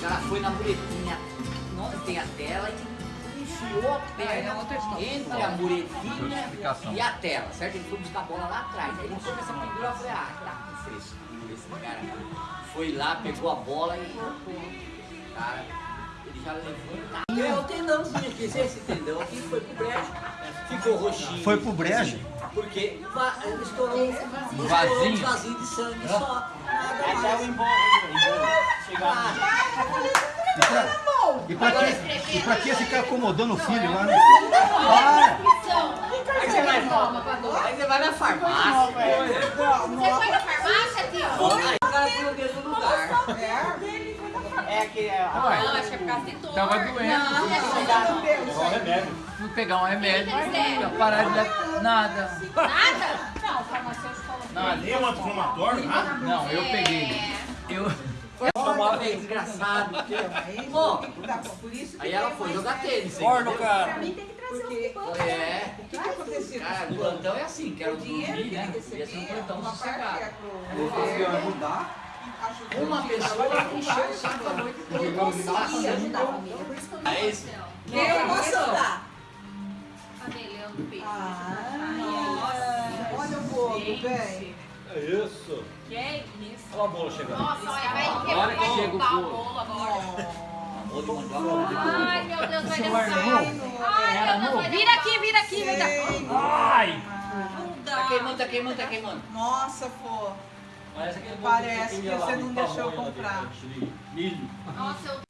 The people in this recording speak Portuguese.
cara foi na muretinha, não tem a tela e enfiou a perna ah, entre a muretinha e a tela, certo? Ele foi buscar a bola lá atrás. Aí ele foi a pendurar pendura falei, ah, tá com esse cara. Foi lá, pegou a bola e. Cara, ele já levou. É o tendãozinho aqui, esse esse tendão aqui foi pro brejo, ficou roxinho. Foi pro brejo? Porque estourou um Vasinho. vasinho, um vasinho de sangue só. Nada mais. Chegar E pra, e pra que, e pra que ficar acomodando o filho lá? né? Para! Aí você vai, aí você vai na farmácia. Você foi na farmácia, tio? Aí o cara foi no mesmo lugar. É que é, Não, acho que é por causa de dor. Tava doendo. Não, é só- Fui pegar um remédio, O que que pra parar de dar nada. Nada? Não, o farmacêutico falou. Nada. Nem um anti-inflamatório, nada? Não, eu peguei. É. Eu, Uma vez, desgraçado. Bom, aí ela foi jogar tênis. Corno, cara. É. Cara, o plantão é assim, quero dormir, né? Ia ser um plantão sossegado. Uma pessoa encheu o saco a noite toda. Passando. É isso? Eu posso dar. Cabelão, peixe. Olha o bolo, bem. É isso. Que é isso? Olha a bola chegando. Nossa, olha, vai Agora quebrar, que o bolo. agora. Ai, meu Deus, vai derrubar. novo? Ai, meu Deus? Vira aqui, vira aqui, vira aqui. Ai! Não Tá queimando, tá queimando, tá queimando. Nossa, pô. Parece que você não deixou comprar. dentro, Milho. Nossa, eu